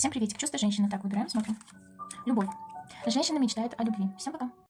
Всем приветик. Чувство женщины. Так, выбираем, смотрим. Любовь. Женщина мечтает о любви. Всем пока.